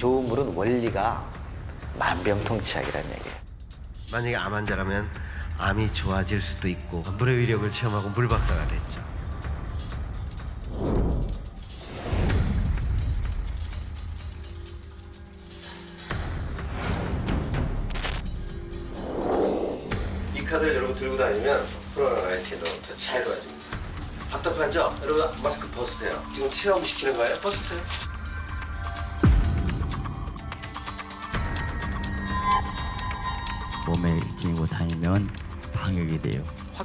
좋은 물은 원리가 만병통치약이라는 얘기예요. 만약에 암 환자라면 암이 좋아질 수도 있고 물의 위력을 체험하고 물박사가 됐죠. 이 카드를 여러분 들고 다니면 코로나 19도 더잘 도와줍니다. 답답하죠? 여러분 마스크 벗으세요. 지금 체험시키는 거예요? 벗으세요.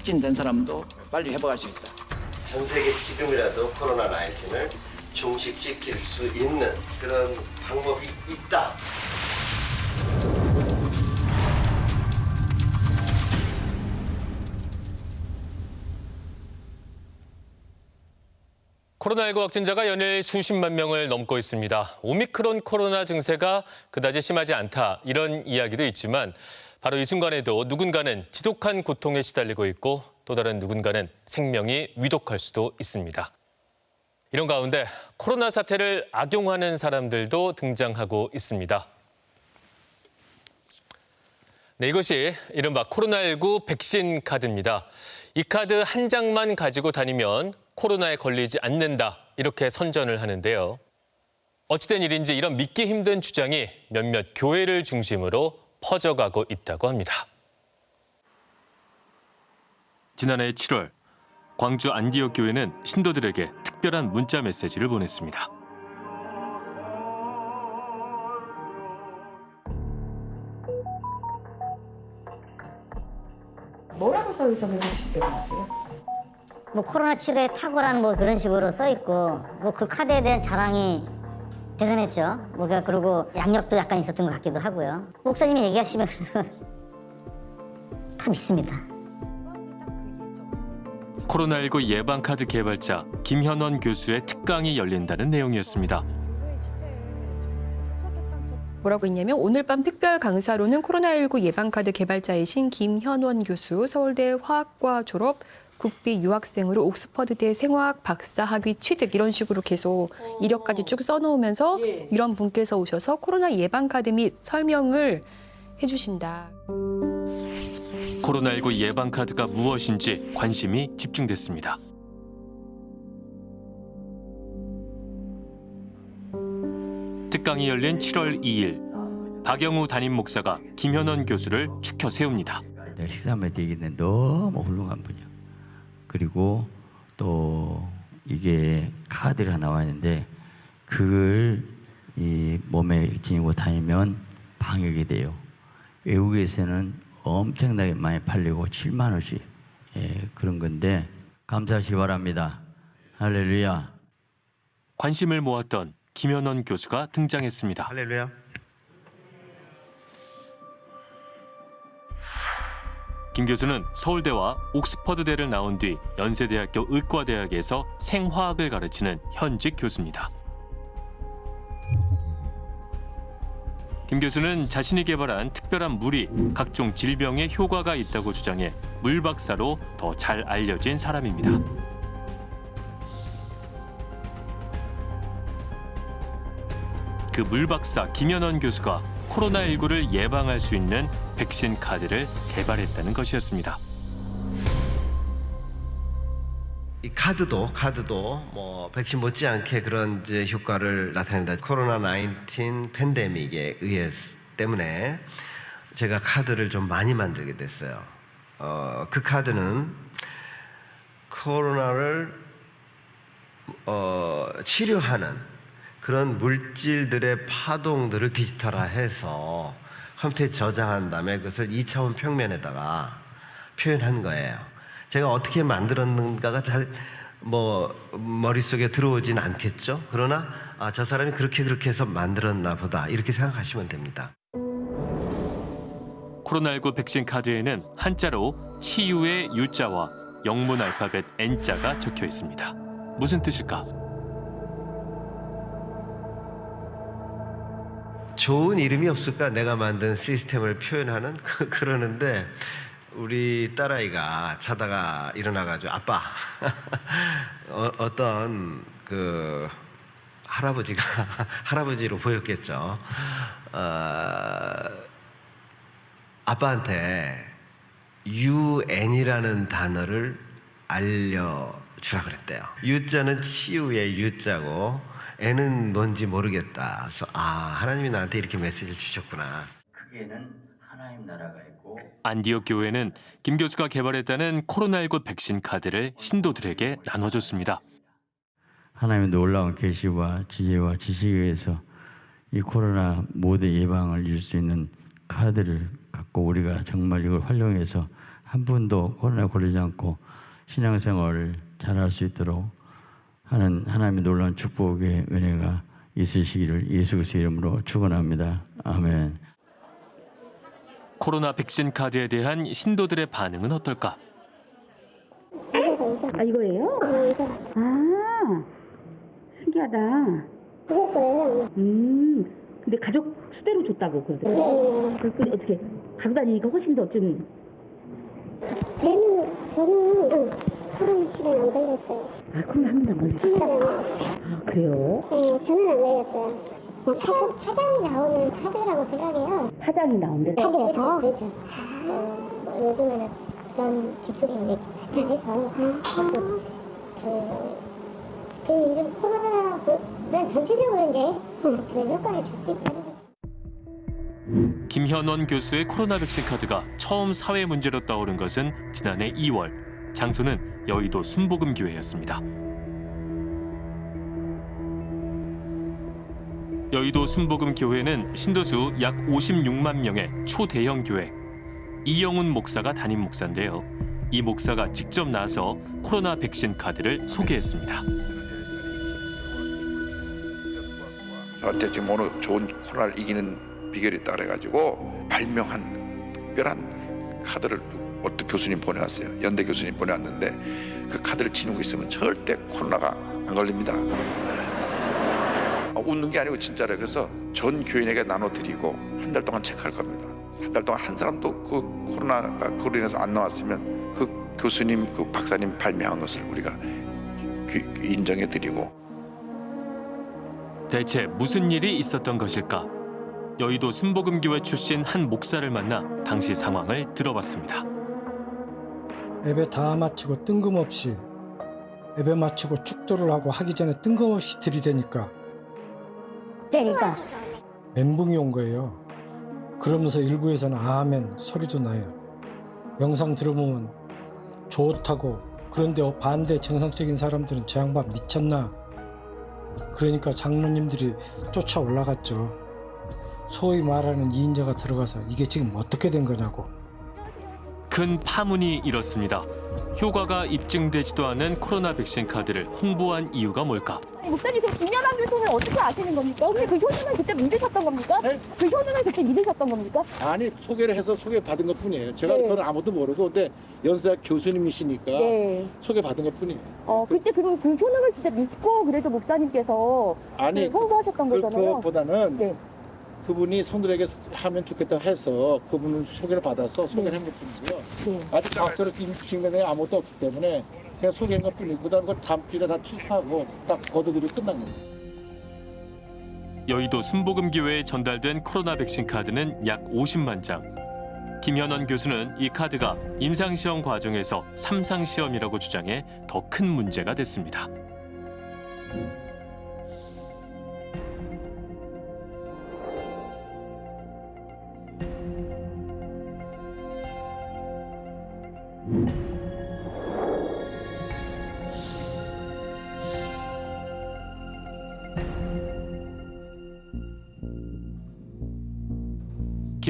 확진된 사람도 빨리 회복할 수 있다. 전 세계 지금이라도 코로나 19을 종식 지킬 수 있는 그런 방법이 있다. 코로나19 확진자가 연일 수십만 명을 넘고 있습니다. 오미크론 코로나 증세가 그다지 심하지 않다 이런 이야기도 있지만 바로 이 순간에도 누군가는 지독한 고통에 시달리고 있고 또 다른 누군가는 생명이 위독할 수도 있습니다. 이런 가운데 코로나 사태를 악용하는 사람들도 등장하고 있습니다. 네, 이것이 이른바 코로나19 백신 카드입니다. 이 카드 한 장만 가지고 다니면 코로나에 걸리지 않는다 이렇게 선전을 하는데요. 어찌된 일인지 이런 믿기 힘든 주장이 몇몇 교회를 중심으로 퍼져가고 있다고 합니다. 지난해 7월 광주 안디옥 교회는 신도들에게 특별한 문자 메시지를 보냈습니다. 뭐라고 써 있어 보시게 되세요? 뭐 코로나 치료에 탁월한 뭐 그런 식으로 써 있고 뭐 그 카드에 대한 자랑이 대단했죠. 뭐 그- 그리고 양력도 약간 있었던 것 같기도 하고요. 목사님이 얘기하시면 다 믿습니다. 코로나19 예방카드 개발자 김현원 교수의 특강이 열린다는 내용이었습니다. 뭐라고 했냐면 오늘 밤 특별 강사로는 코로나19 예방카드 개발자이신 김현원 교수, 서울대 화학과 졸업, 국비 유학생으로 옥스퍼드대 생화학 박사 학위 취득 이런 식으로 계속 이력까지 쭉 써놓으면서 이런 분께서 오셔서 코로나 예방 카드 및 설명을 해주신다. 코로나19 예방 카드가 무엇인지 관심이 집중됐습니다. 특강이 열린 7월 2일 박영우 담임 목사가 김현원 교수를 축혀 세웁니다. 식사하면서 얘기했는데 너무 훌륭한 분이야. 그리고 또 이게 카드가 나와 있는데 그걸 이 몸에 지니고 다니면 방역이 돼요. 외국에서는 엄청나게 많이 팔리고 7만 원씩 예, 그런 건데 감사하시기 바랍니다. 할렐루야. 관심을 모았던 김현원 교수가 등장했습니다. 할렐루야. 김 교수는 서울대와 옥스퍼드대를 나온 뒤 연세대학교 의과대학에서 생화학을 가르치는 현직 교수입니다. 김 교수는 자신이 개발한 특별한 물이 각종 질병에 효과가 있다고 주장해 물 박사로 더 잘 알려진 사람입니다. 그 물 박사 김현원 교수가 코로나19를 예방할 수 있는 백신 카드를 개발했다는 것이었습니다. 이 카드도 카드도 뭐 백신 못지않게 그런 이제 효과를 나타낸다. 코로나 19 팬데믹에 의해 때문에 제가 카드를 좀 많이 만들게 됐어요. 어, 그 카드는 코로나를 어, 치료하는 그런 물질들의 파동들을 디지털화해서 컴퓨터에 저장한 다음에 그것을 2차원 평면에다가 표현한 거예요. 제가 어떻게 만들었는가가 잘 뭐 머릿속에 들어오진 않겠죠. 그러나 아, 저 사람이 그렇게 그렇게 해서 만들었나 보다 이렇게 생각하시면 됩니다. 코로나19 백신 카드에는 한자로 치유의 유자와 영문 알파벳 N자가 적혀 있습니다. 무슨 뜻일까? 좋은 이름이 없을까? 내가 만든 시스템을 표현하는 그, 그러는데 우리 딸아이가 자다가 일어나가지고 아빠 어, 어떤 그 할아버지가 할아버지로 보였겠죠. 어, 아빠한테 UN이라는 단어를 알려주라 그랬대요. U자는 치유의 U자고 N은 뭔지 모르겠다. 그래서 아 하나님이 나한테 이렇게 메시지를 주셨구나. 크게는 하나님 나라가 있고 안디옥 교회는 김 교수가 개발했다는 코로나19 백신 카드를 신도들에게 나눠줬습니다. 하나님의 놀라운 계시와 지혜와 지식에 의해서 이 코로나 모든 예방을 이룰 수 있는 카드를 갖고 우리가 정말 이걸 활용해서 한 분도 코로나에 걸리지 않고 신앙생활을 잘할 수 있도록 하는 하나님의 놀라운 축복의 은혜가 있으시기를 예수 그리스도의 이름으로 축원합니다. 아멘. 코로나 백신 카드에 대한 신도들의 반응은 어떨까? 아 이거예요? 아 신기하다. 음 근데 가족 수대로 줬다고 그러더라고요. 그 어떻게 가고 다니니까 훨씬 더좀 저는 저는 코로나 시간 안 걸렸어요. 아 코로나 한 번도 안 걸렸어요. 아 그래요? 네, 저는 안 걸렸어요. 그냥 파, 파장이 나오는 카드라고 생각해요. 파장이 나온대. 카드에서 그렇죠. 어, 뭐 요즘에는 그런 기술이 이제 발달해서 자꾸 그, 그 요즘 코로나 그 전체적으로 이제 그 효과를 줄 수 있다는 거. 김현원 교수의 코로나 백신 카드가 처음 사회 문제로 떠오른 것은 지난해 2월. 장소는 여의도 순복음교회였습니다. 여의도 순복음교회는 신도수 약 56만 명의 초대형 교회. 이영훈 목사가 담임 목사인데요. 이 목사가 직접 나서 코로나 백신 카드를 소개했습니다. 저한테 지금 오늘 좋은 코로나를 이기는 비결이 그래가지고 발명한 특별한 카드를 어떤 교수님 보내왔어요. 연대 교수님 보내왔는데 그 카드를 지니고 있으면 절대 코로나가 안 걸립니다. 아, 웃는 게 아니고 진짜래. 그래서 전 교인에게 나눠드리고 한 달 동안 체크할 겁니다. 한 달 동안 한 사람도 그 코로나가 그로 인해서 안 나왔으면 그 교수님, 그 박사님 발명한 것을 우리가 인정해드리고 대체 무슨 일이 있었던 것일까? 여의도 순복음교회 출신 한 목사를 만나 당시 상황을 들어봤습니다. 예배 다 마치고 뜬금없이 예배 마치고 축도를 하고 하기 전에 뜬금없이 들이대니까 그러니까 멘붕이 온 거예요. 그러면서 일부에서는 아멘 소리도 나요. 영상 들어보면 좋다고 그런데 반대 정상적인 사람들은 저 양반 미쳤나? 그러니까 장로님들이 쫓아 올라갔죠. 소위 말하는 이인자가 들어가서 이게 지금 어떻게 된 거냐고. 큰 파문이 일었습니다. 효과가 입증되지도 않은 코로나 백신 카드를 홍보한 이유가 뭘까? 목사님 그 김연아 교수는 어떻게 아시는 겁니까? 혹시 그 효능을 그때 믿으셨던 겁니까? 그 효능을 그때 믿으셨던 겁니까? 아니 소개를 해서 소개받은 것 뿐이에요. 제가 네. 그건 아무도 모르고 근데 연세대 교수님이시니까 네. 소개받은 것 뿐이에요. 어 그때 그럼 그 효능을 진짜 믿고 그래도 목사님께서 아니 그 홍보하셨던 그, 거잖아요. 그보다는 네. 그분이 성들에게 하면 좋겠다 해서 그분을 소개를 받아서 소개를 한 것 뿐이고요. 네. 아직 과학적으로 증명된 게 아무것도 없기 때문에 그냥 소개한 것 뿐이고 그다음 걸 다음 주에 다 취소하고 딱 거둬들이고 끝난 거예요. 여의도 순복음 교회에 전달된 코로나 백신 카드는 약 50만 장. 김현원 교수는 이 카드가 임상시험 과정에서 삼상시험이라고 주장해 더 큰 문제가 됐습니다.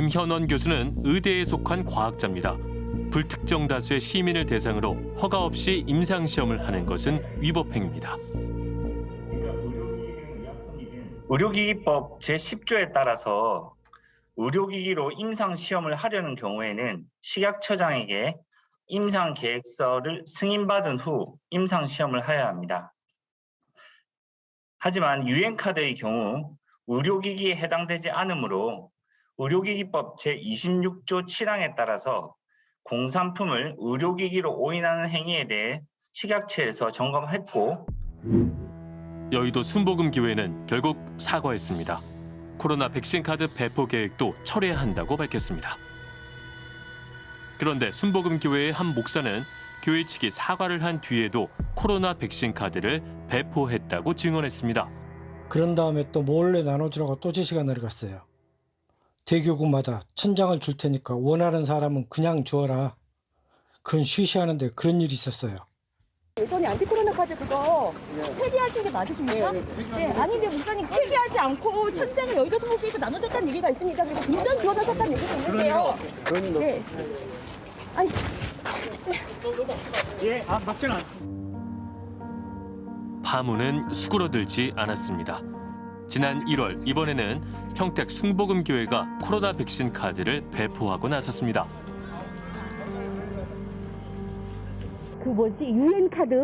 김현원 교수는 의대에 속한 과학자입니다. 불특정 다수의 시민을 대상으로 허가 없이 임상 시험을 하는 것은 위법 행위입니다. 의료기기법 제10조에 따라서 의료기기로 임상시험을 하려는 경우에는 식약처장에게 임상계획서를 승인받은 후 임상시험을 해야 합니다. 하지만 유엔카드의 경우 의료기기에 해당되지 않으므로 의료기기법 제26조 7항에 따라서 공산품을 의료기기로 오인하는 행위에 대해 식약처에서 점검했고 여의도 순복음교회는 결국 사과했습니다. 코로나 백신 카드 배포 계획도 철회한다고 밝혔습니다. 그런데 순복음 교회의 한 목사는 교회 측이 사과를 한 뒤에도 코로나 백신 카드를 배포했다고 증언했습니다. 그런 다음에 또 몰래 나눠주라고 또 지시가 내려갔어요. 대교구마다 천장을 줄 테니까 원하는 사람은 그냥 주어라. 그건 쉬쉬하는데 그런 일이 있었어요. 예전에 안티코로나 카드 그거 폐기하신 게 맞으십니까? 네, 아닌데 목사님 폐기하지 않고 천장을 여의도 소속에서 나눠줬다는 얘기가 있습니다. 그리고 금전 지원하셨다는 얘기가 있는데요. 네. 아니, 예, 아, 맞지는 않 파문은 수그러들지 않았습니다. 지난 1월 이번에는 평택 숭복음교회가 코로나 백신 카드를 배포하고 나섰습니다. 그 뭐지 유엔 카드,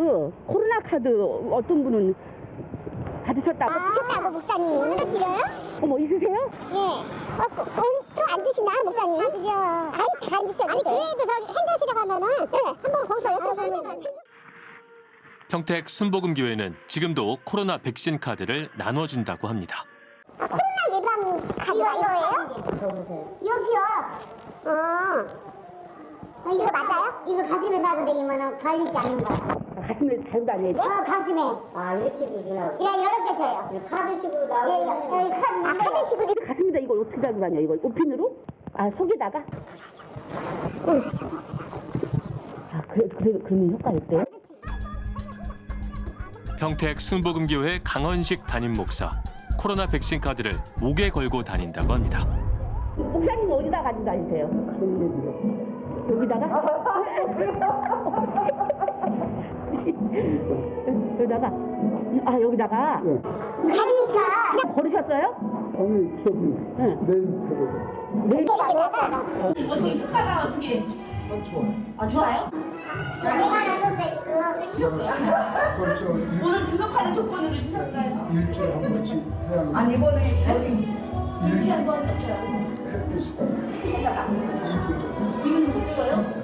코로나 카드 어떤 분은 받으셨다고? 받으셨다고 목사님 오늘 드려요? 어머 있으세요? 예. 어, 그, 돈도 안 주시나 목사님? 다 드려. 아니 다안 주셔. 아니 저기 행정실에 가면은 네, 한번 거기서 여쭤보면 평택 순복음 교회는 지금도 코로나 백신 카드를 나눠준다고 합니다. 코로나 예방 카드가 이거예요? 여기요. 어. 어, 이거 맞아요? 이거 가슴에 놔도 되기만 걸리지 않는 거. 가슴에 달고 다녀요? 어, 가슴에. 아, 이렇게도 주나? 예, 이렇게 줘요. 카드식으로 나오고. 예, 예, 카드, 아, 카드식으로. 가슴에다 이걸 어떻게 달고 다녀? 이거 옷핀으로? 아 속에다가? 아 그래 그래 그러면 효과 있대요? 평택 순복음교회 강원식 담임 목사 코로나 백신 카드를 목에 걸고 다닌다고 합니다. 목사님 어디다 가지고 다니세요? 여기다가? 여기다가? 아 여기다가? 그냥 버리셨어요? 오늘 저기 내일 내일 어떻게 효과가 어떻게? 아 좋아요? 그거 주셨어요. 그렇죠. 오늘 등록하는 조건으로 주셨어요? 일주일에 한 번씩 해야 아니 이번에 저기 일주일에 한번 했어요. 햇빛이다. 이분 못 찍어요?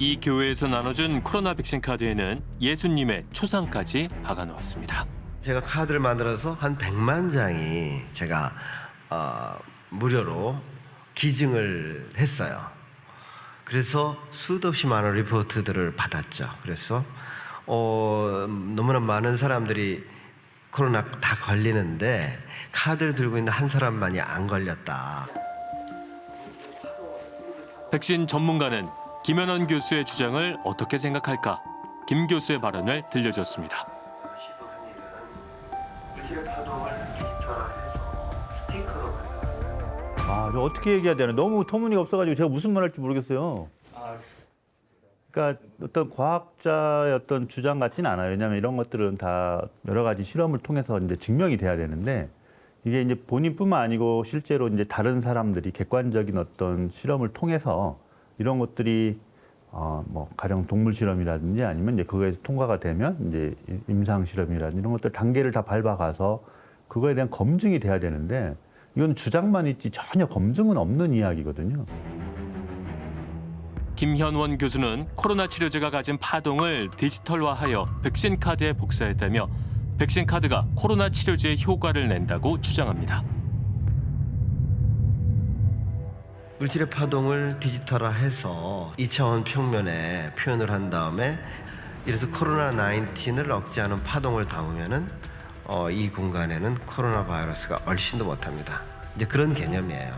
이 교회에서 나눠준 코로나 백신 카드에는 예수님의 초상까지 박아놓았습니다. 제가 카드를 만들어서 한 100만 장이 제가 어, 무료로 기증을 했어요. 그래서 수도 없이 많은 리포트들을 받았죠. 그래서 어, 너무나 많은 사람들이 코로나 다 걸리는데 카드를 들고 있는 한 사람만이 안 걸렸다. 백신 전문가는 김현원 교수의 주장을 어떻게 생각할까? 김 교수의 발언을 들려줬습니다. 아, 저 어떻게 얘기해야 되나? 너무 터무니가 없어가지고 제가 무슨 말 할지 모르겠어요. 그러니까 어떤 과학자의 어떤 주장 같지는 않아요. 왜냐하면 이런 것들은 다 여러 가지 실험을 통해서 이제 증명이 돼야 되는데 이게 이제 본인뿐만 아니고 실제로 이제 다른 사람들이 객관적인 어떤 실험을 통해서 이런 것들이 어, 뭐 가령 동물 실험이라든지 아니면 이제 그거에서 통과가 되면 이제 임상 실험이라든지 이런 것들 단계를 다 밟아가서 그거에 대한 검증이 돼야 되는데 이건 주장만 있지 전혀 검증은 없는 이야기거든요. 김현원 교수는 코로나 치료제가 가진 파동을 디지털화하여 백신 카드에 복사했다며 백신 카드가 코로나 치료제의 효과를 낸다고 주장합니다. 물질의 파동을 디지털화해서 2차원 평면에 표현을 한 다음에 이래서 코로나 19을 억제하는 파동을 담으면은 어, 이 공간에는 코로나 바이러스가 얼씬도 못합니다. 이제 그런 개념이에요.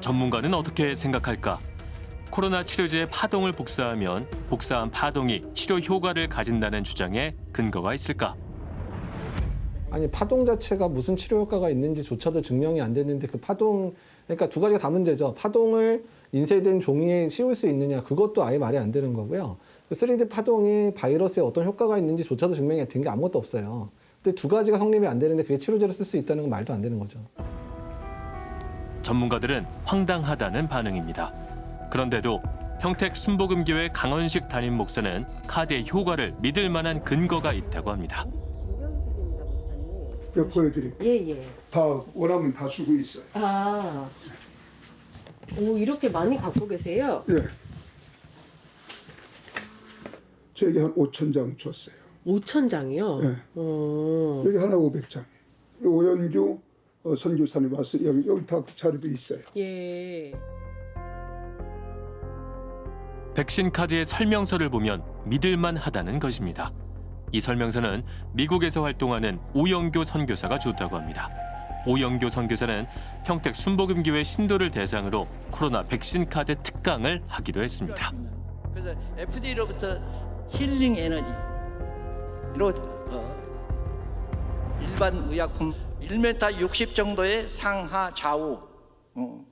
전문가는 어떻게 생각할까? 코로나 치료제의 파동을 복사하면 복사한 파동이 치료 효과를 가진다는 주장에 근거가 있을까? 아니 파동 자체가 무슨 치료 효과가 있는지조차도 증명이 안 됐는데 그 파동 그러니까 두 가지가 다 문제죠. 파동을 인쇄된 종이에 씌울 수 있느냐 그것도 아예 말이 안 되는 거고요. 그 3D 파동이 바이러스에 어떤 효과가 있는지조차도 증명이 된 게 아무것도 없어요. 근데 두 가지가 성립이 안 되는데 그게 치료제로 쓸 수 있다는 건 말도 안 되는 거죠. 전문가들은 황당하다는 반응입니다. 그런데도 평택 순복음교회 강원식 담임 목사는 카드의 효과를 믿을 만한 근거가 있다고 합니다. 저 보여드릴게요. 예 예. 다 원하면 다 주고 있어요. 아, 오 이렇게 많이 갖고 계세요? 예. 저에게 한 5천 장 줬어요. 5천 장이요? 네. 어. 여기 하나 500장. 오연규 어, 선교사님 와서 여기 여기 다 자료도 있어요. 예. 백신 카드의 설명서를 보면 믿을만 하다는 것입니다. 이 설명서는 미국에서 활동하는 오영교 선교사가 줬다고 합니다. 오영교 선교사는 평택 순복음교회 신도를 대상으로 코로나 백신 카드 특강을 하기도 했습니다. 그래서 FDA로부터 힐링 에너지 로 어, 일반 의약품 1m 60 정도의 상하 좌우 어,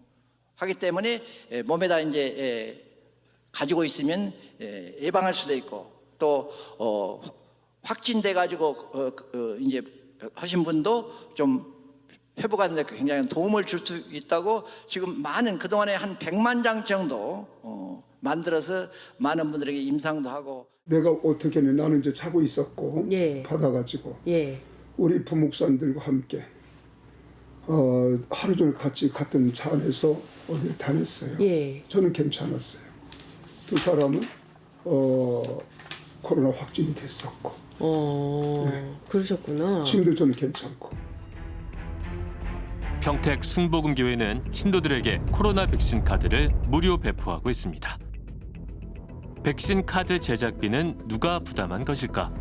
하기 때문에 에, 몸에다 이제 에, 가지고 있으면 에, 예방할 수도 있고 또 어, 확진돼 가지고 어, 어, 이제 하신 분도 좀 회복하는 데 굉장히 도움을 줄 수 있다고 지금 많은 그동안에 한 100만 장 정도 어, 만들어서 많은 분들에게 임상도 하고 내가 어떻게 는 나는 이제 자고 있었고 예. 받아가지고 예. 우리 부목사님들과 함께 어, 하루 종일 같이 같은 차 안에서 어디를 다녔어요. 예. 저는 괜찮았어요. 두 사람은 어, 코로나 확진이 됐었고 어. 그러셨구나. 지금도 저는 괜찮고 평택 순복음교회는 신도들에게 코로나 백신 카드를 무료 배포하고 있습니다. 백신 카드 제작비는 누가 부담한 것일까?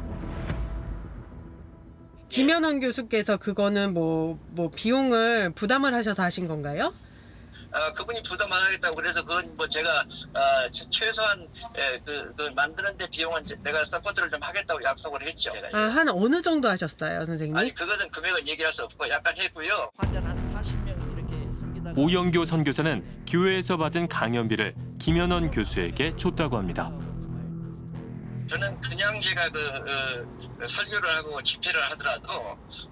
김현원 교수께서 그거는 뭐, 뭐 비용을 부담을 하셔서 하신 건가요? 아, 그분이 부담 안 하겠다고 그래서 그건 뭐 제가 아, 최- 최소한 예, 그, 그 만드는데 비용은 제- 내가 support를 좀 하겠다고 약속을 했죠. 아, 한 어느 정도 하셨어요, 선생님? 아니 그것은 금액은 얘기할 수 없고 약간 했고요. 오영교 선교사는 교회에서 받은 강연비를 김현원 교수에게 줬다고 합니다. 저는 그냥 제가 그 어, 설교를 하고 집회를 하더라도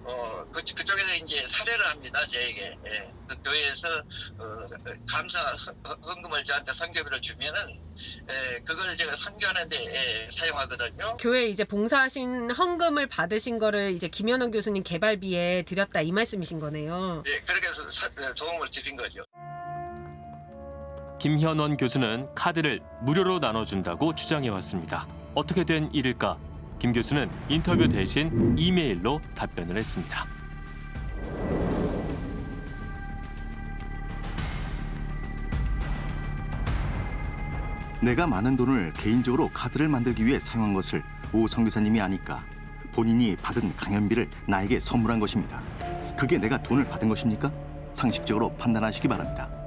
어, 그, 그쪽에서 이제 사례를 합니다 저에게 예. 그 교회에서 어, 감사 헌- 헌금을 저한테 선교비를 주면은 예, 그걸 제가 선교하는데 예, 사용하거든요. 교회 이제 봉사하신 헌금을 받으신 거를 이제 김현원 교수님 개발비에 드렸다 이 말씀이신 거네요. 예, 그렇게 해서 사- 어, 도움을 드린 거죠. 김현원 교수는 카드를 무료로 나눠준다고 주장해왔습니다. 어떻게 된 일일까? 김 교수는 인터뷰 대신 이메일로 답변을 했습니다. 내가 많은 돈을 개인적으로 카드를 만들기 위해 사용한 것을 오 선교사님이 아니까 본인이 받은 강연비를 나에게 선물한 것입니다. 그게 내가 돈을 받은 것입니까? 상식적으로 판단하시기 바랍니다.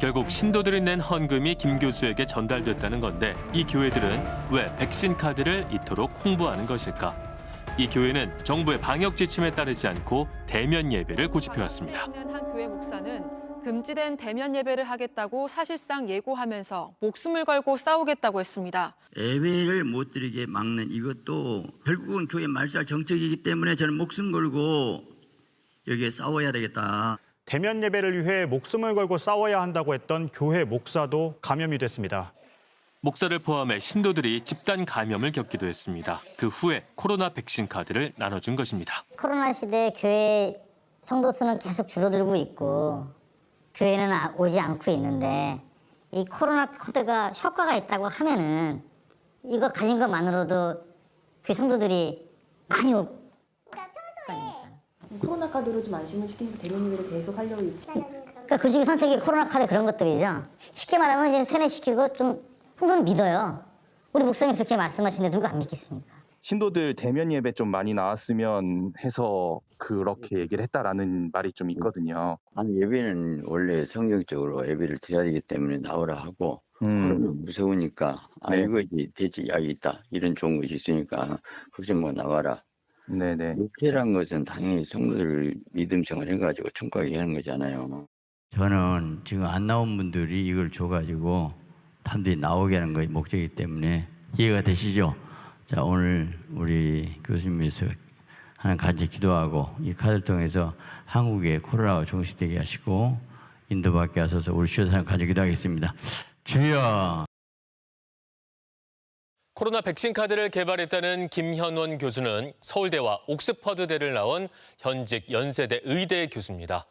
결국 신도들이 낸 헌금이 김 교수에게 전달됐다는 건데 이 교회들은 왜 백신 카드를 이토록 홍보하는 것일까? 이 교회는 정부의 방역 지침에 따르지 않고 대면 예배를 고집해왔습니다. 한 교회 목사는 금지된 대면 예배를 하겠다고 사실상 예고하면서 목숨을 걸고 싸우겠다고 했습니다. 예배를 못 드리게 막는 이것도 결국은 교회 말살 정책이기 때문에 저는 목숨 걸고 여기에 싸워야 되겠다. 대면 예배를 위해 목숨을 걸고 싸워야 한다고 했던 교회 목사도 감염이 됐습니다. 목사를 포함해 신도들이 집단 감염을 겪기도 했습니다. 그 후에 코로나 백신 카드를 나눠준 것입니다. 코로나 시대에 교회 성도 수는 계속 줄어들고 있고 교회는 아- 오지 않고 있는데 이 코로나 코드가 효과가 있다고 하면은 이거 가진 것만으로도 교회 성도들이 많이 오, 코로나 카드로 좀 안심을 시키면서 대면 예배를 계속 하려고 있지. 그러니까 그 중에 선택이 코로나 카드 그런 것들이죠. 쉽게 말하면 이제 세뇌시키고 좀 성도는 믿어요. 우리 목사님 그렇게 말씀하시는데 누가 안 믿겠습니까? 신도들 대면 예배 좀 많이 나왔으면 해서 그렇게 얘기를 했다라는 말이 좀 있거든요. 아니 예배는 원래 성경적으로 예배를 드려야 되기 때문에 나오라 하고 그러면 무서우니까 아 네. 이것이 대지 약이 있다 이런 좋은 것이 있으니까 걱정 마 나와라. 네네. 목회란 것은 당연히 성도를 믿음 생활 해가지고 청구하게 하는 거잖아요. 저는 지금 안 나온 분들이 이걸 줘가지고 사람들이 나오게 하는 것이 목적이기 때문에 이해가 되시죠? 자 오늘 우리 교수님께서 하는 간절 기도하고 이 카드를 통해서 한국의 코로나가 종식되게 하시고 인도밖에 하소서 우리 주여사님 간절 기도 하겠습니다. 주여 코로나 백신 카드를 개발했다는 김현원 교수는 서울대와 옥스퍼드대를 나온 현직 연세대 의대 교수입니다.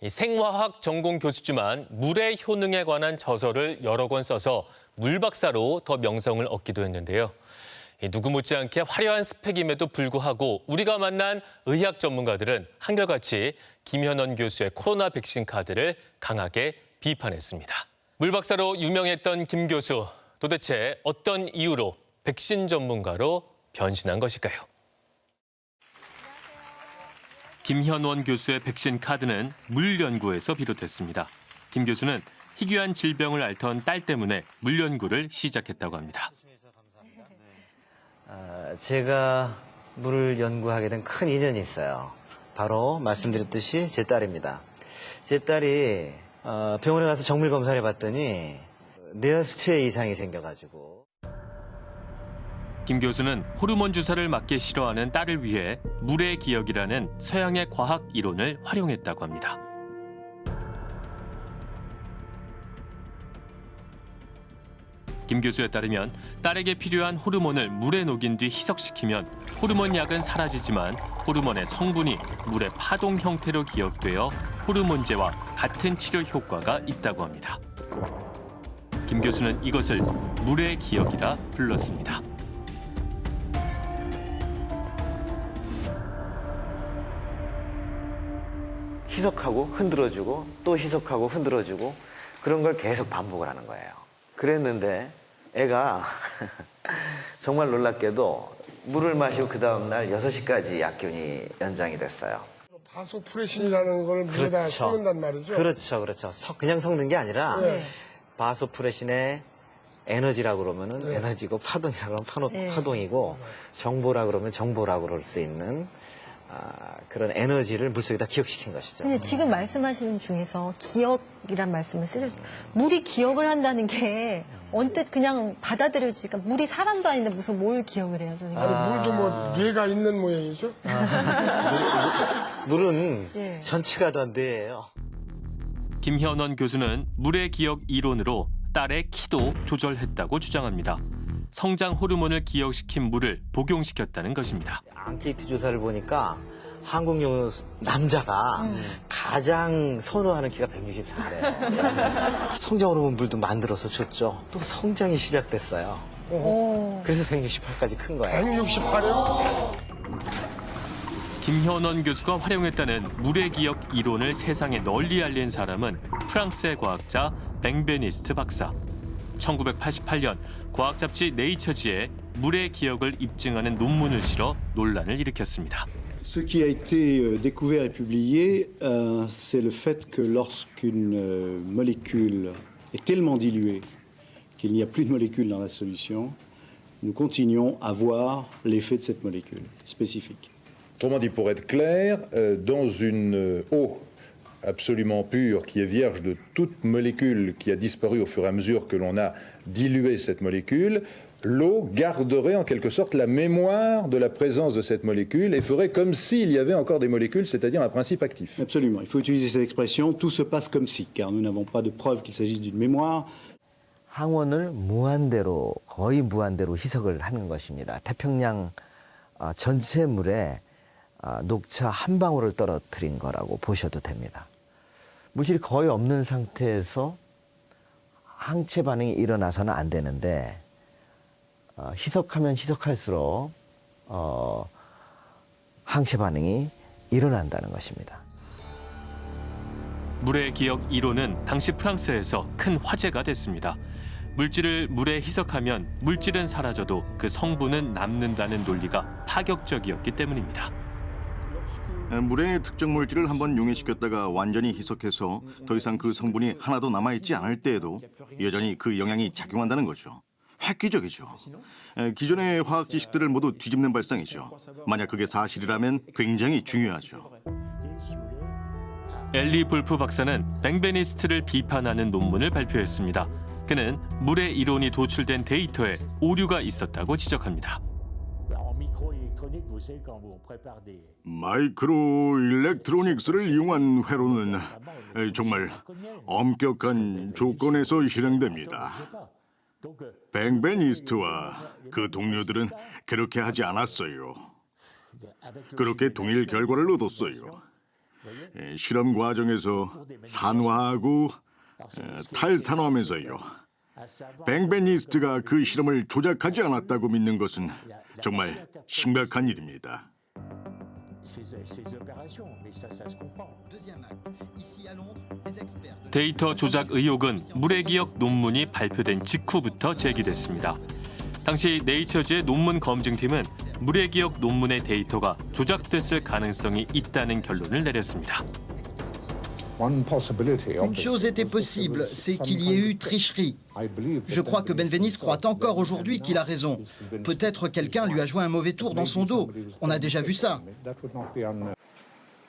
이 생화학 전공 교수지만 물의 효능에 관한 저서를 여러 권 써서 물박사로 더 명성을 얻기도 했는데요. 이 누구 못지않게 화려한 스펙임에도 불구하고 우리가 만난 의학 전문가들은 한결같이 김현원 교수의 코로나 백신 카드를 강하게 비판했습니다. 물박사로 유명했던 김 교수, 도대체 어떤 이유로 백신 전문가로 변신한 것일까요? 김현원 교수의 백신 카드는 물 연구에서 비롯됐습니다. 김 교수는 희귀한 질병을 앓던 딸 때문에 물 연구를 시작했다고 합니다. 아, 제가 물을 연구하게 된 큰 인연이 있어요. 바로 말씀드렸듯이 제 딸입니다. 제 딸이 어, 병원에 가서 정밀 검사를 해봤더니 뇌하 수치에 이상이 생겨가지고 김 교수는 호르몬 주사를 맞기 싫어하는 딸을 위해 물의 기억이라는 서양의 과학 이론을 활용했다고 합니다. 김 교수에 따르면 딸에게 필요한 호르몬을 물에 녹인 뒤 희석시키면 호르몬 약은 사라지지만 호르몬의 성분이 물의 파동 형태로 기억되어 호르몬제와 같은 치료 효과가 있다고 합니다. 김 교수는 이것을 물의 기억이라 불렀습니다. 희석하고 흔들어주고 또 희석하고 흔들어주고 그런 걸 계속 반복을 하는 거예요. 그랬는데 애가 정말 놀랍게도 물을 마시고 그 다음날 6시까지 약균이 연장이 됐어요. 바소프레신이라는 걸 물에다 섞는단 말이죠. 그렇죠, 그렇죠. 석- 그냥 섞는 게 아니라 네. 바소프레신의 에너지라고 그러면 은 네. 에너지고 파동이라고 하면 파노- 네. 파동이고 정보라 그러면 정보라고 그럴 수 있는 아, 그런 에너지를 물속에다 기억시킨 것이죠. 근데 지금 말씀하시는 중에서 기억이란 말씀을 쓰셨어요. 물이 기억을 한다는 게 언뜻 그냥 받아들여지니까 물이 사람도 아닌데 무슨 뭘 기억을 해요, 선생님? 아니, 물도 뭐 뇌가 있는 모양이죠. 물은 예. 전체가 다 뇌예요. 김현원 교수는 물의 기억 이론으로 딸의 키도 조절했다고 주장합니다. 성장 호르몬을 기억시킨 물을 복용시켰다는 것입니다. 앙케이트 조사를 보니까 한국 용 남자가 음. 가장 선호하는 키가 164래요. 성장 호르몬 물도 만들어서 줬죠. 또 성장이 시작됐어요. 그래서 168까지 큰 거예요. 168이요? 김현원 교수가 활용했다는 물의 기억 이론을 세상에 널리 알린 사람은 프랑스의 과학자 뱅베니스트 박사. 1988년 과학 잡지 네이처지에 물의 기억을 입증하는 논문을 실어 논란을 일으켰습니다. Ce qui a été euh, découvert et publié, euh, c'est le fait que lorsqu'une euh, molécule est tellement diluée qu'il n'y a plus de molécule dans la solution, nous continuons à voir l'effet de cette molécule spécifique. Autrement dit, pour être clair, euh, dans une euh, eau absolument pure qui est vierge de toute molécule qui a disparu au fur et à mesure que l'on a dilué cette molécule, l'eau garderait en quelque sorte la mémoire de la présence de cette molécule et ferait comme s'il y avait encore des molécules, c'est-à-dire un principe actif. Absolument, il faut utiliser cette expression, tout se passe comme si, car nous n'avons pas de preuve qu'il s'agisse d'une mémoire. 항원을 무한대로 거의 무한대로 희석을 하는 것입니다. 태평양 아, 전체 물에 아, 녹차 한 방울을 떨어뜨린 거라고 보셔도 됩니다. 물질이 거의 없는 상태에서 항체 반응이 일어나서는 안 되는데 어, 희석하면 희석할수록 어, 항체 반응이 일어난다는 것입니다. 물의 기억 이론은 당시 프랑스에서 큰 화제가 됐습니다. 물질을 물에 희석하면 물질은 사라져도 그 성분은 남는다는 논리가 파격적이었기 때문입니다. 물의 특정 물질을 한번 용해시켰다가 완전히 희석해서 더 이상 그 성분이 하나도 남아있지 않을 때에도 여전히 그 영향이 작용한다는 거죠. 획기적이죠. 에, 기존의 화학 지식들을 모두 뒤집는 발상이죠. 만약 그게 사실이라면 굉장히 중요하죠. 엘리 볼프 박사는 뱅베니스트를 비판하는 논문을 발표했습니다. 그는 물의 이론이 도출된 데이터에 오류가 있었다고 지적합니다. 마이크로 일렉트로닉스를 이용한 회로는 에, 정말 엄격한 조건에서 실행됩니다. 뱅베니스트와 그 동료들은 그렇게 하지 않았어요. 그렇게 동일 결과를 얻었어요. 에, 실험 과정에서 산화하고 에, 탈산화하면서요. 뱅베니스트가 그 실험을 조작하지 않았다고 믿는 것은 정말 심각한 일입니다. 데이터 조작 의혹은 물의 기억 논문이 발표된 직후부터 제기됐습니다. 당시 네이처즈의 논문 검증팀은 물의 기억 논문의 데이터가 조작됐을 가능성이 있다는 결론을 내렸습니다. Une chose était possible, c'est qu'il y ait eu tricherie. Je crois que Benveniste croit encore aujourd'hui qu'il a raison. Peut-être quelqu'un lui a joué un mauvais tour dans son dos. On a déjà vu ça.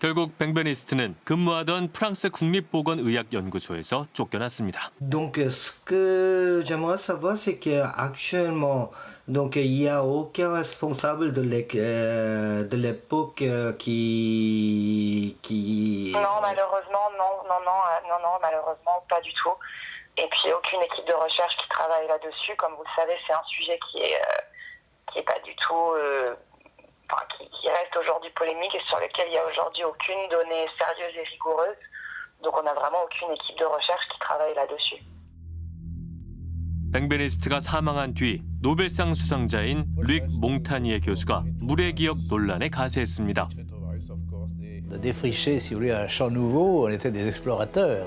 결국 뱅베니스트는 근무하던 프랑스 국립보건의학연구소에서 쫓겨났습니다. Donc, ce que j'aimerais savoir, c'est qu'actuellement, donc, il n'y a aucun responsable de l'é- euh, de l'époque euh, qui, qui... Non, malheureusement, non, non, non, euh, non, non, malheureusement, pas du tout. Et puis aucune équipe de recherche qui travaille là-dessus. Comme vous le savez, c'est un sujet qui est, euh, qui est pas du tout, euh, enfin, qui, qui reste aujourd'hui polémique et sur lequel il y a aujourd'hui aucune donnée sérieuse et rigoureuse. Donc on n'a vraiment aucune équipe de recherche qui travaille là-dessus. 뱅베니스트가 사망한 뒤 노벨상 수상자인 릭 몽타니에 교수가 물의 기억 논란에 가세했습니다. de défricher, si vous voulez, un champ nouveau. On était des explorateurs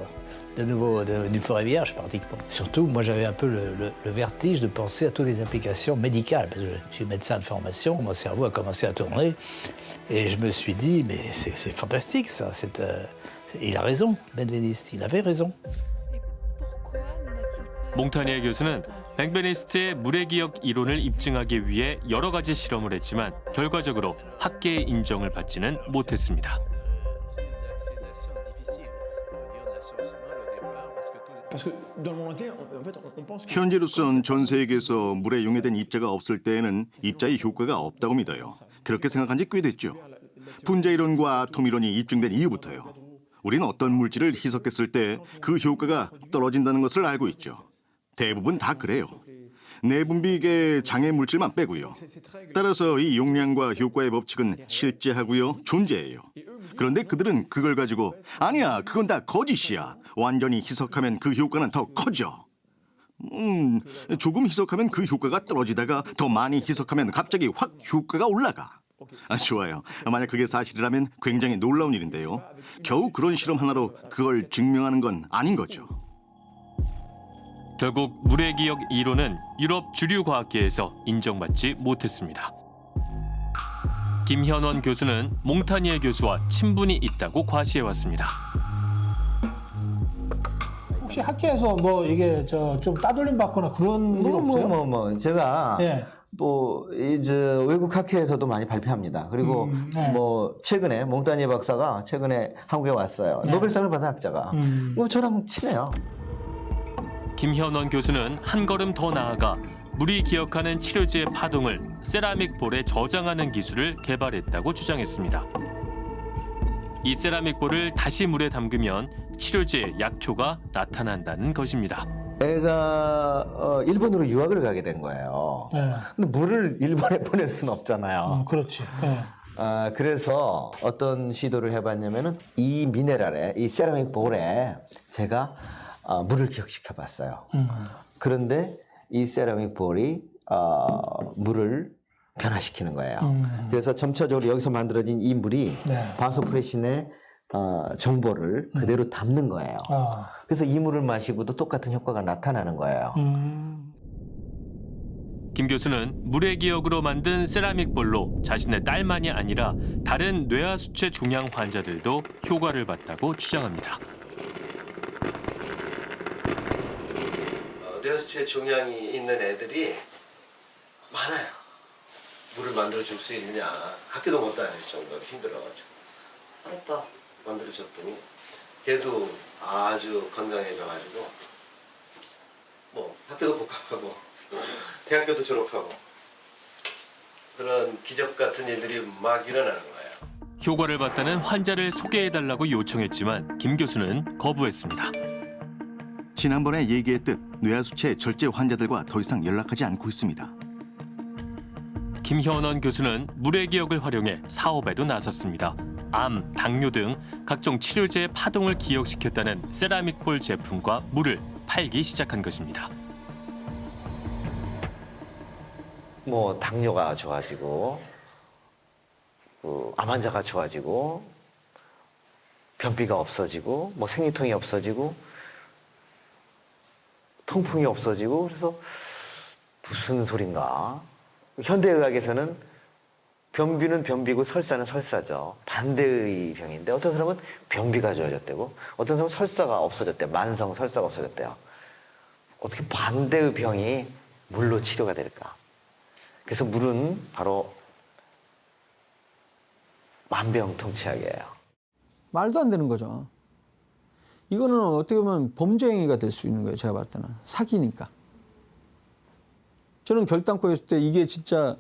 de nouveau de- du forêt vierge pratiquement. Surtout, moi j'avais un peu le, le- le vertige de penser à toutes les implications médicales. Parce que je suis médecin de formation, mon cerveau a commencé à tourner et je me suis dit, mais c'est c'est fantastique ça. c'est, euh, il a raison, Benveniste, il avait raison. 몽타니에 교수는 뱅베니스트의 물의 기억 이론을 입증하기 위해 여러 가지 실험을 했지만 결과적으로 학계의 인정을 받지는 못했습니다. 현재로선 전 세계에서 물에 용해된 입자가 없을 때에는 입자의 효과가 없다고 믿어요. 그렇게 생각한 지 꽤 됐죠. 분자 이론과 아톰 이론이 입증된 이후부터요. 우리는 어떤 물질을 희석했을 때 그 효과가 떨어진다는 것을 알고 있죠. 대부분 다 그래요. 내분비계 장애 물질만 빼고요. 따라서 이 용량과 효과의 법칙은 실제하고요, 존재해요. 그런데 그들은 그걸 가지고 아니야, 그건 다 거짓이야. 완전히 희석하면 그 효과는 더 커져. 음, 조금 희석하면 그 효과가 떨어지다가 더 많이 희석하면 갑자기 확 효과가 올라가. 아, 좋아요. 만약 그게 사실이라면 굉장히 놀라운 일인데요. 겨우 그런 실험 하나로 그걸 증명하는 건 아닌 거죠. 결국 물의 기억 이론은 유럽 주류 과학계에서 인정받지 못했습니다. 김현원 교수는 몽타니에 교수와 친분이 있다고 과시해왔습니다. 혹시 학회에서 뭐 이게 저 좀 따돌림 받거나 그런 일 뭐, 없어요? 뭐, 뭐, 뭐, 제가 예. 뭐, 이제 외국 학회에서도 많이 발표합니다. 그리고 음, 네. 뭐, 최근에 몽타니에 박사가 최근에 한국에 왔어요. 네. 노벨상을 받은 학자가. 음. 뭐, 저랑 친해요. 김현원 교수는 한 걸음 더 나아가 물이 기억하는 치료제의 파동을 세라믹 볼에 저장하는 기술을 개발했다고 주장했습니다. 이 세라믹 볼을 다시 물에 담그면 치료제의 약효가 나타난다는 것입니다. 애가 어, 일본으로 유학을 가게 된 거예요. 네. 근데 물을 일본에 보낼 수는 없잖아요. 어, 그렇지. 예. 아, 그래서 어떤 시도를 해봤냐면은 이 미네랄에, 이 세라믹 볼에 제가 어, 물을 기억시켜 봤어요. 음. 그런데 이 세라믹 볼이 어, 물을 변화시키는 거예요. 음. 그래서 점차적으로 여기서 만들어진 이 물이 네. 바소프레신의 어, 정보를 그대로 담는 거예요. 아. 그래서 이 물을 마시고도 똑같은 효과가 나타나는 거예요. 음. 김 교수는 물의 기억으로 만든 세라믹 볼로 자신의 딸만이 아니라 다른 뇌하수체 종양 환자들도 효과를 봤다고 주장합니다. 어, 뇌하수체 종양이 있는 애들이 많아요. 물을 만들어 줄 수 있느냐 학교도 못 다닐 정도로 힘들어가지고 알았다 만들어 줬더니 걔도 아주 건강해져가지고 뭐 학교도 복학하고 대학교도 졸업하고 그런 기적 같은 일들이 막 일어나는 거예요. 효과를 봤다는 환자를 소개해달라고 요청했지만 김 교수는 거부했습니다. 지난번에 얘기했듯 뇌하수체 절제 환자들과 더 이상 연락하지 않고 있습니다. 김현원 교수는 물의 기억을 활용해 사업에도 나섰습니다. 암, 당뇨 등 각종 치료제의 파동을 기억시켰다는 세라믹볼 제품과 물을 팔기 시작한 것입니다. 뭐 당뇨가 좋아지고 그, 암 환자가 좋아지고 변비가 없어지고 뭐 생리통이 없어지고 통풍이 없어지고 그래서 무슨 소린가 현대의학에서는 변비는 변비고 설사는 설사죠 반대의 병인데 어떤 사람은 변비가 좋아졌대고 어떤 사람은 설사가 없어졌대 만성 설사가 없어졌대요 어떻게 반대의 병이 물로 치료가 될까 그래서 물은 바로 만병통치약이에요. 말도 안 되는 거죠. 이거는 어떻게 보면 범죄 행위가 될 수 있는 거예요. 제가 봤을 때는 사기니까. 저는 결단코 했을 때 이게 진짜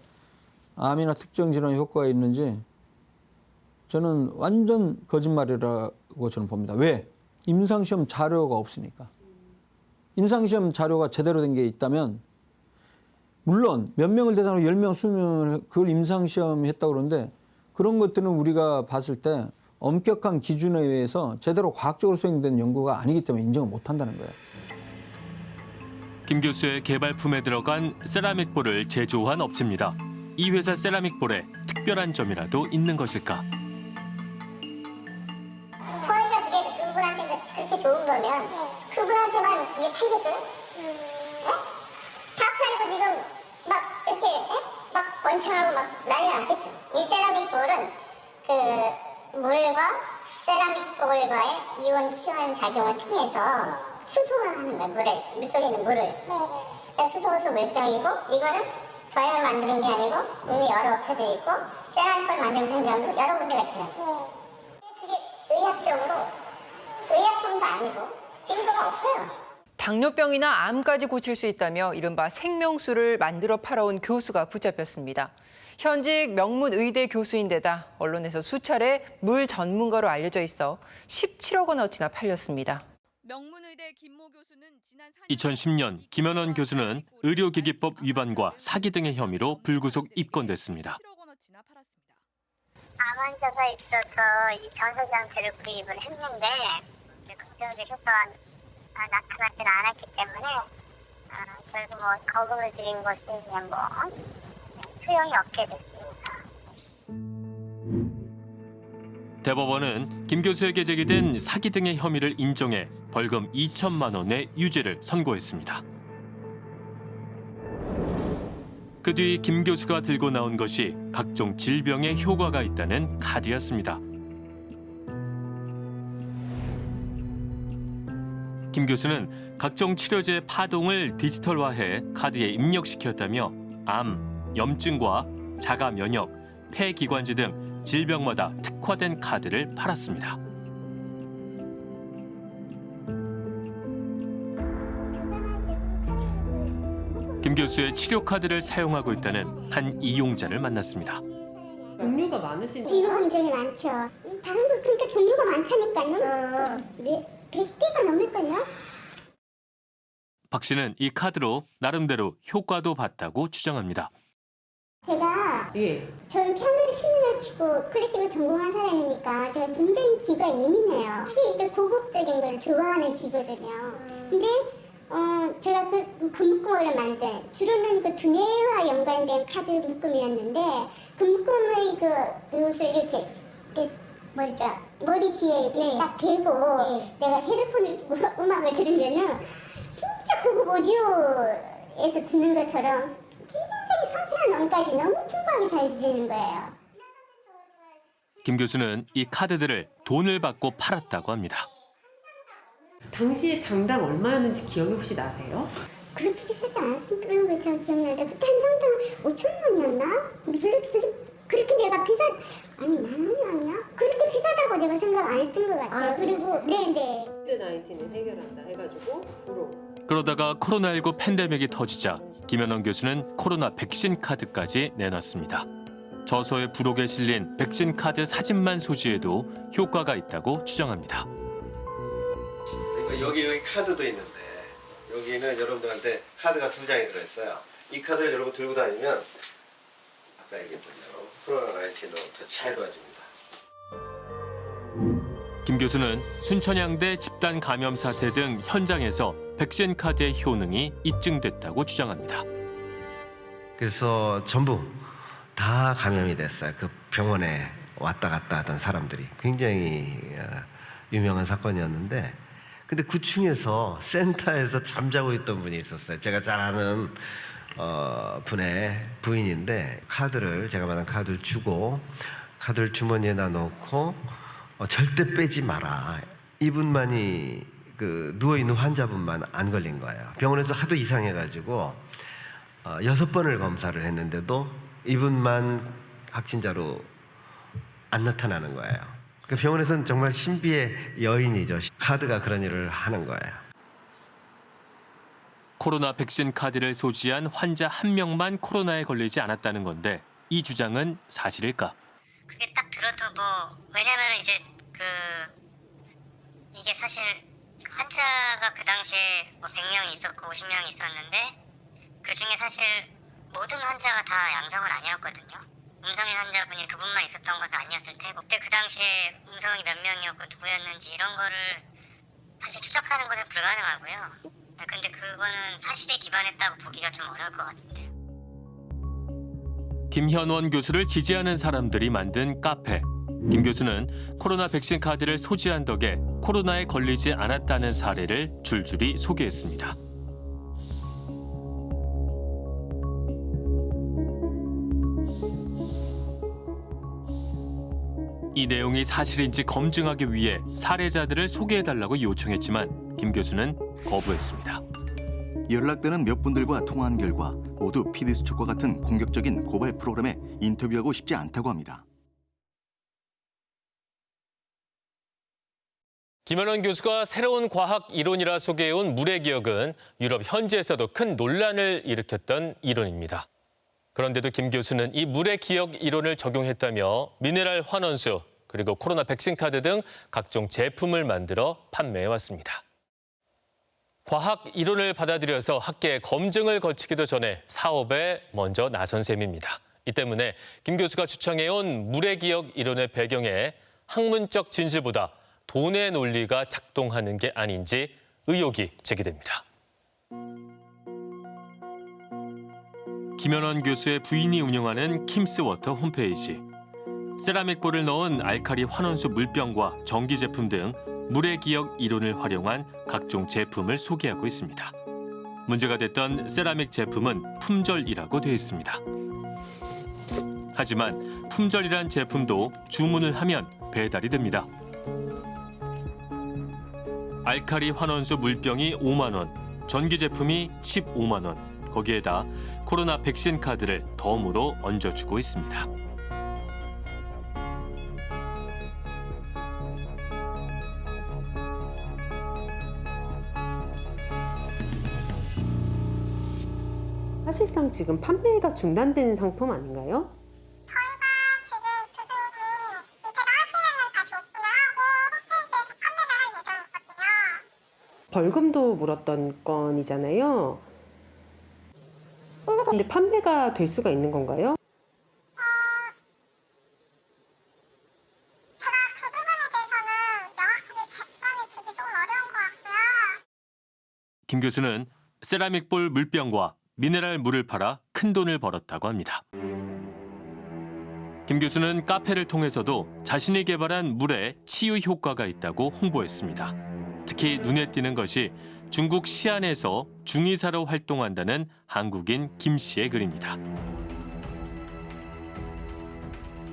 암이나 특정 질환 효과가 있는지 저는 완전 거짓말이라고 저는 봅니다. 왜? 임상시험 자료가 없으니까. 임상시험 자료가 제대로 된 게 있다면 물론 몇 명을 대상으로 10명, 20명을 그걸 임상시험 했다고 그러는데 그런 것들은 우리가 봤을 때 엄격한 기준에 의해서 제대로 과학적으로 수행된 연구가 아니기 때문에 인정을 못 한다는 거예요. 김 교수의 개발품에 들어간 세라믹볼을 제조한 업체입니다. 이 회사 세라믹볼에 특별한 점이라도 있는 것일까? 저희가 그게 그분한테 그렇게 좋은 거면 그분한테만 이게 팔겠어요? 예? 다 팔고 지금 막 이렇게 예? 막 번창하고 막 난리 났겠죠. 이 세라믹 볼은 그 물과 세라믹 볼과의 이온 치환 작용을 통해서 수소화하는 거예요. 물에 물 속에 있는 물을. 그러니까 수소호수 물병이고 이거는 저희가 만드는 게 아니고 이미 여러 업체들이 있고 세라믹 볼 만드는 공장도 여러 군데가 있어요. 그게 의학적으로 의약품도 아니고 증거가 없어요. 당뇨병이나 암까지 고칠 수 있다며 이른바 생명수를 만들어 팔아온 교수가 붙잡혔습니다. 현직 명문 의대 교수인데다 언론에서 수차례 물 전문가로 알려져 있어 17억 원어치나 팔렸습니다. 2010년 김현원 교수는 의료기기법 위반과 사기 등의 혐의로 불구속 입건됐습니다. 암 환자가 있어서 이 상태를 구입을 했는데 긍정적 효과가 아, 나타나지 않았기 때문에 아, 결국 뭐 거금을 들인 것이 그냥 뭐 수용이 없게 됐습니 대법원은 김 교수에게 제기된 사기 등의 혐의를 인정해 벌금 2천만 원의 유죄를 선고했습니다. 그 뒤 김 교수가 들고 나온 것이 각종 질병에 효과가 있다는 카드였습니다. 김 교수는 각종 치료제 파동을 디지털화해 카드에 입력시켰다며 암, 염증과 자가 면역, 폐기관지 등 질병마다 특화된 카드를 팔았습니다. 김 교수의 치료 카드를 사용하고 있다는 한 이용자를 만났습니다. 종류가 많으신 이거 굉장히 많죠. 다른 거 그러니까 종류가 많다니까요. 네, 100개가 넘을걸요? 박 씨는 이 카드로 나름대로 효과도 봤다고 주장합니다. 제가 예. 저는 피아노를 10년을 치고 클래식을 전공한 사람이니까 제가 굉장히 귀가 예민해요. 특히 이 고급적인 걸 좋아하는 귀거든요. 근데 어, 제가 그 금꿈을 만든 주로는 그 두뇌와 연관된 카드 묶음이었는데 금꿈의 그 이것을 이렇게, 이렇게 뭐죠 머리 뒤에 이렇게 딱 대고 내가 헤드폰을 음악을 들으면은 진짜 고급 오디오에서 듣는 것처럼 섬세한 음까지 너무 풍부하게 잘 들리는 거예요. 김 교수는 이 카드들을 돈을 받고 팔았다고 합니다. 당시에 장당 얼마였는지 기억이 혹시 나세요? 그렇게 비싸지 않았던 거저 기억나는데 그때 한 장당 5천 원이었나? 별로 그렇게 내가 비싸 아니 만 원이었나? 그렇게 비싸다고 내가 생각 안 했던 것 같아요. 그리고 네네. 코비드-19을 해결한다 해가지고 부로 그러다가 코로나19 팬데믹이 터지자 김현원 교수는 코로나 백신 카드까지 내놨습니다. 저서의 부록에 실린 백신 카드 사진만 소지해도 효과가 있다고 주장합니다. 그러니까 여기 여기 카드도 있는데 여기는 여러분들한테 카드가 두 장이 들어있어요. 이 카드를 여러분 들고 다니면 아까 얘기했던 대로 코로나 19도 더 자유로워집니다. 김 교수는 순천향대 집단 감염 사태 등 현장에서 백신 카드의 효능이 입증됐다고 주장합니다. 그래서 전부 다 감염이 됐어요. 그 병원에 왔다 갔다 하던 사람들이 굉장히 어, 유명한 사건이었는데 근데 그 중에서 센터에서 잠자고 있던 분이 있었어요. 제가 잘 아는 어, 분의 부인인데 카드를 제가 받은 카드를 주고 카드를 주머니에다 넣고 어, 절대 빼지 마라. 이분만이 그 누워 있는 환자분만 안 걸린 거예요. 병원에서 하도 이상해가지고 어, 여섯 번을 검사를 했는데도 이분만 확진자로 안 나타나는 거예요. 그 병원에서는 정말 신비의 여인이죠. 카드가 그런 일을 하는 거예요. 코로나 백신 카드를 소지한 환자 한 명만 코로나에 걸리지 않았다는 건데 이 주장은 사실일까? 그게 딱 들어도 뭐 왜냐면 이제 그 이게 사실 환자가 그 당시에 뭐 100명이 있었고 50명이 있었는데 그 중에 사실 모든 환자가 다 양성은 아니었거든요. 음성인 환자분이 그분만 있었던 것은 아니었을 테고 그때 그 당시에 음성이 몇 명이었고 누구였는지 이런 거를 사실 추적하는 것은 불가능하고요. 근데 그거는 사실에 기반했다고 보기가 좀 어려울 것 같은데. 김현원 교수를 지지하는 사람들이 만든 카페. 김 교수는 코로나 백신 카드를 소지한 덕에 코로나에 걸리지 않았다는 사례를 줄줄이 소개했습니다. 이 내용이 사실인지 검증하기 위해 사례자들을 소개해달라고 요청했지만 김 교수는 거부했습니다. 연락되는 몇 분들과 통화한 결과 모두 피디수첩과 같은 공격적인 고발 프로그램에 인터뷰하고 싶지 않다고 합니다. 김현원 교수가 새로운 과학 이론이라 소개해온 물의 기억은 유럽 현지에서도 큰 논란을 일으켰던 이론입니다. 그런데도 김 교수는 이 물의 기억 이론을 적용했다며 미네랄 환원수 그리고 코로나 백신 카드 등 각종 제품을 만들어 판매해 왔습니다. 과학 이론을 받아들여서 학계 검증을 거치기도 전에 사업에 먼저 나선 셈입니다. 이 때문에 김 교수가 주창해온 물의 기억 이론의 배경에 학문적 진실보다 돈의 논리가 작동하는 게 아닌지 의혹이 제기됩니다. 김현원 교수의 부인이 운영하는 킴스워터 홈페이지. 세라믹볼을 넣은 알카리 환원수 물병과 전기 제품 등 물의 기억 이론을 활용한 각종 제품을 소개하고 있습니다. 문제가 됐던 세라믹 제품은 품절이라고 되어 있습니다. 하지만 품절이란 제품도 주문을 하면 배달이 됩니다. 알카리 환원수 물병이 5만 원, 전기 제품이 15만 원, 거기에다 코로나 백신 카드를 덤으로 얹어주고 있습니다. 사실상 지금 판매가 중단된 상품 아닌가요? 벌금도 물었던 건이잖아요. 근데 판매가 될 수가 있는 건가요? 김 교수는 세라믹 볼 물병과 미네랄 물을 팔아 큰 돈을 벌었다고 합니다. 김 교수는 카페를 통해서도 자신이 개발한 물에 치유 효과가 있다고 홍보했습니다. 특히 눈에 띄는 것이 중국 시안에서 중의사로 활동한다는 한국인 김 씨의 글입니다.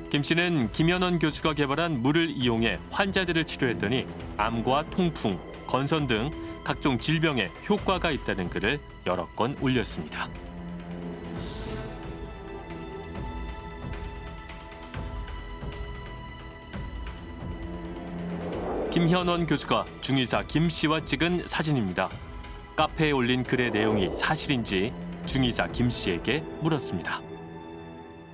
김 씨는 김현원 교수가 개발한 물을 이용해 환자들을 치료했더니 암과 통풍, 건선 등 각종 질병에 효과가 있다는 글을 여러 건 올렸습니다. 김현원 교수가 중의사 김 씨와 찍은 사진입니다. 카페에 올린 글의 내용이 사실인지 중의사 김 씨에게 물었습니다.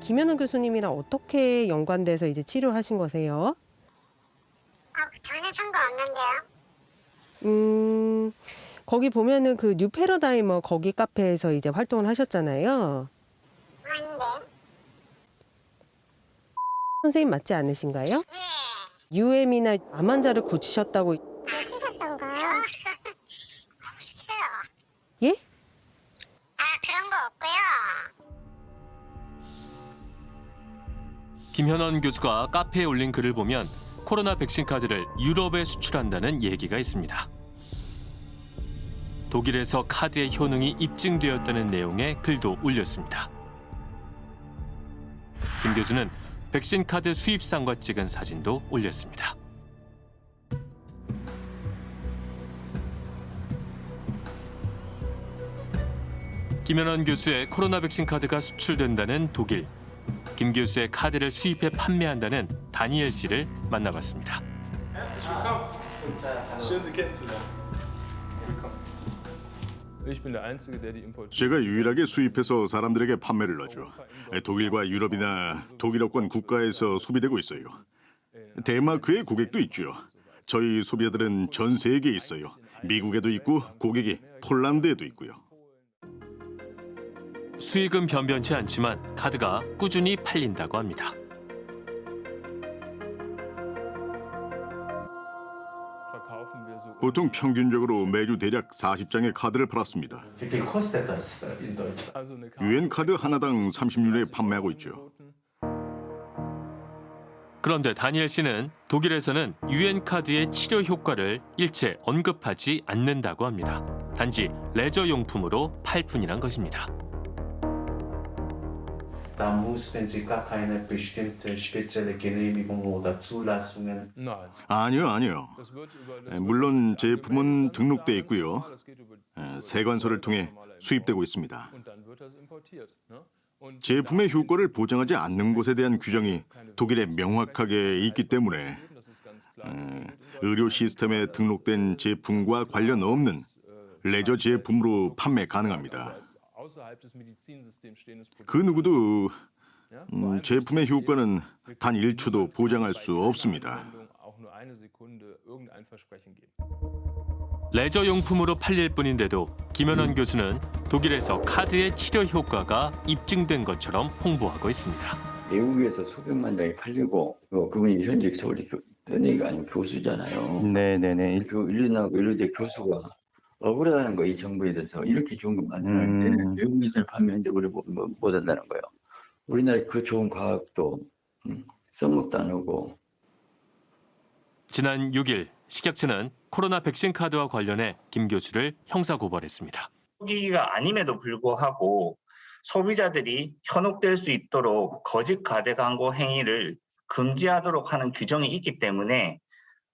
김현원 교수님이랑 어떻게 연관돼서 이제 치료하신 거세요? 전혀 상관없는데요. 음, 거기 보면은 그 New Paradigmer 거기 카페에서 이제 활동을 하셨잖아요. 아닌데. 선생님 맞지 않으신가요? UM이나 암 환자를 고치셨다고. 하셨던 거요? 없어요. 예? 아 그런 거 없고요. 김현원 교수가 카페에 올린 글을 보면 코로나 백신 카드를 유럽에 수출한다는 얘기가 있습니다. 독일에서 카드의 효능이 입증되었다는 내용의 글도 올렸습니다. 김 교수는 백신 카드 수입상과 찍은 사진도 올렸습니다. 김현원 교수의 코로나 백신 카드가 수출된다는 독일. 김 교수의 카드를 수입해 판매한다는 다니엘 씨를 만나봤습니다. 제가 유일하게 수입해서 사람들에게 판매를 하죠. 독일과 유럽이나 독일어권 국가에서 소비되고 있어요. 덴마크의 고객도 있죠. 저희 소비자들은 전 세계에 있어요. 미국에도 있고 고객이 폴란드에도 있고요. 수익은 변변치 않지만 카드가 꾸준히 팔린다고 합니다. 보통 평균적으로 매주 대략 40장의 카드를 팔았습니다. 유엔 카드 하나당 30유로에 판매하고 있죠. 그런데 다니엘 씨는 독일에서는 유엔 카드의 치료 효과를 일체 언급하지 않는다고 합니다. 단지 레저 용품으로 팔 뿐이란 것입니다. 아니요, 아니요. 물론 제품은 등록돼 있고요. 에, 세관서를 통해 수입되고 있습니다. 제품의 효과를 보장하지 않는 곳에 대한 규정이 독일에 명확하게 있기 때문에 에, 의료 시스템에 등록된 제품과 관련 없는 레저 제품으로 판매 가능합니다. 그 누구도 음, 제품의 효과는 단 1초도 보장할 수 없습니다. 레저 용품으로 팔릴 뿐인데도 김현원 교수는 독일에서 카드의 치료 효과가 입증된 것처럼 홍보하고 있습니다. 외국에서 수백만 장이 팔리고 어, 그분이 현직 서울대 교, 현역이 아니고 교수잖아요. 네네네. 그 일련하고 의료대 교수가 억울하다는 거이 정부에 대해서 이렇게 좋은 거 만드는데 음. 외국에서 판매하는데 우리 못, 못, 못 한다는 거예요. 우리나라 그 좋은 과학도 음, 써먹도 안 하고 지난 6일 식약처는 코로나 백신 카드와 관련해 김 교수를 형사고발했습니다. 기기가 아님에도 불구하고 소비자들이 현혹될 수 있도록 거짓 가대 광고 행위를 금지하도록 하는 규정이 있기 때문에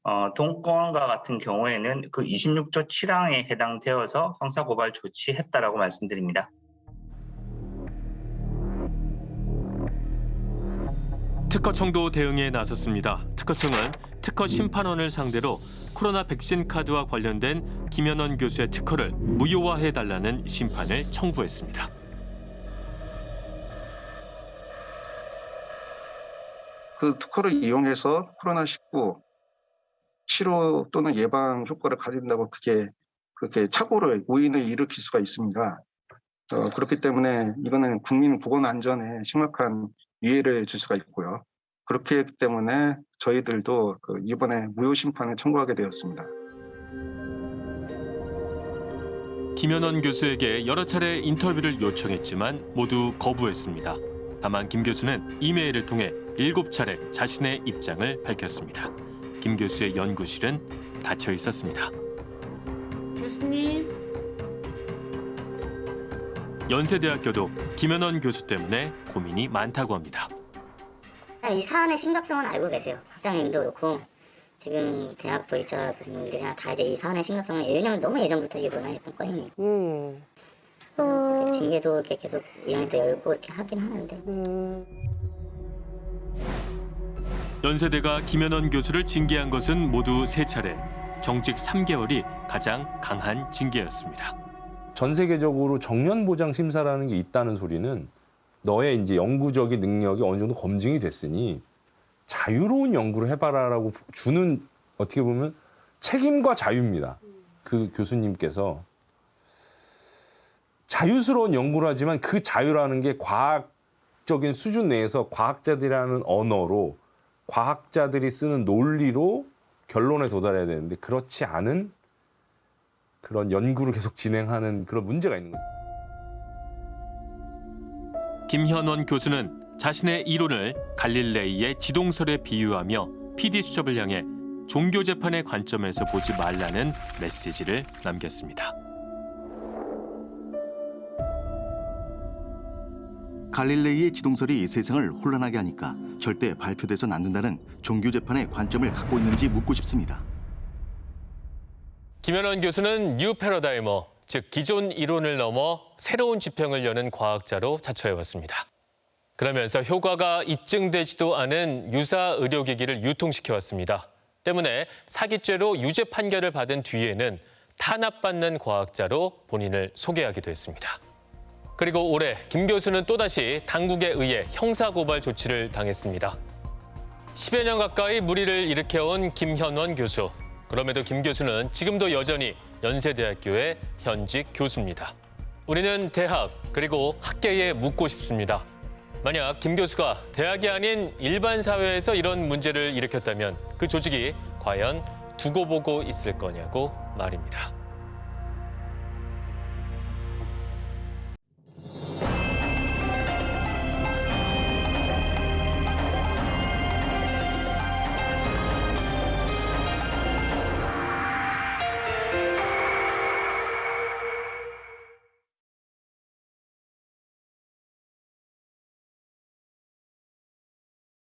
어, 동권과 같은 경우에는 그 26조 7항에 해당되어서 형사고발 조치했다라고 말씀드립니다. 특허청도 대응에 나섰습니다. 특허청은 특허 심판원을 상대로 코로나 백신 카드와 관련된 김현원 교수의 특허를 무효화해달라는 심판을 청구했습니다. 그 특허를 이용해서 코로나19 치료 또는 예방 효과를 가진다고 그게 그렇게 착오를 오인을 일으킬 수가 있습니다. 어, 그렇기 때문에 이거는 국민 보건 안전에 심각한 위해를 줄 수가 있고요. 그렇기 때문에 저희들도 그 이번에 무효 심판을 청구하게 되었습니다. 김현원 교수에게 여러 차례 인터뷰를 요청했지만 모두 거부했습니다. 다만 김 교수는 이메일을 통해 일곱 차례 자신의 입장을 밝혔습니다. 김 교수의 연구실은 닫혀 있었습니다. 교수님. 연세대학교도 김현원 교수 때문에 고민이 많다고 합니다. 이 사안의 심각성은 알고 계세요. 학장님도 그렇고 지금 대학 보이차 교수님들이나 다 이제 이 사안의 심각성을 왜냐면 너무 예전부터 이거나 했던 건이니까. 음. 이렇게 징계도 이렇게 계속 위원회도 열고 이렇게 하긴 하는데. 음. 연세대가 김현원 교수를 징계한 것은 모두 세 차례. 정직 3개월이 가장 강한 징계였습니다. 전 세계적으로 정년 보장 심사라는 게 있다는 소리는 너의 이제 연구적인 능력이 어느 정도 검증이 됐으니 자유로운 연구를 해봐라라고 주는 어떻게 보면 책임과 자유입니다. 그 교수님께서 자유스러운 연구를 하지만 그 자유라는 게 과학적인 수준 내에서 과학자들이라는 언어로 과학자들이 쓰는 논리로 결론에 도달해야 되는데 그렇지 않은 그런 연구를 계속 진행하는 그런 문제가 있는 거죠. 김현원 교수는 자신의 이론을 갈릴레이의 지동설에 비유하며 PD 수첩을 향해 종교 재판의 관점에서 보지 말라는 메시지를 남겼습니다. 갈릴레이의 지동설이 세상을 혼란하게 하니까 절대 발표돼선 안 된다는 종교 재판의 관점을 갖고 있는지 묻고 싶습니다. 김현원 교수는 New Paradigmer, 즉 기존 이론을 넘어 새로운 지평을 여는 과학자로 자처해왔습니다. 그러면서 효과가 입증되지도 않은 유사 의료기기를 유통시켜왔습니다. 때문에 사기죄로 유죄 판결을 받은 뒤에는 탄압받는 과학자로 본인을 소개하기도 했습니다. 그리고 올해 김 교수는 또다시 당국에 의해 형사고발 조치를 당했습니다. 10여 년 가까이 무리를 일으켜온 김현원 교수. 그럼에도 김 교수는 지금도 여전히 연세대학교의 현직 교수입니다. 우리는 대학 그리고 학계에 묻고 싶습니다. 만약 김 교수가 대학이 아닌 일반 사회에서 이런 문제를 일으켰다면 그 조직이 과연 두고 보고 있을 거냐고 말입니다.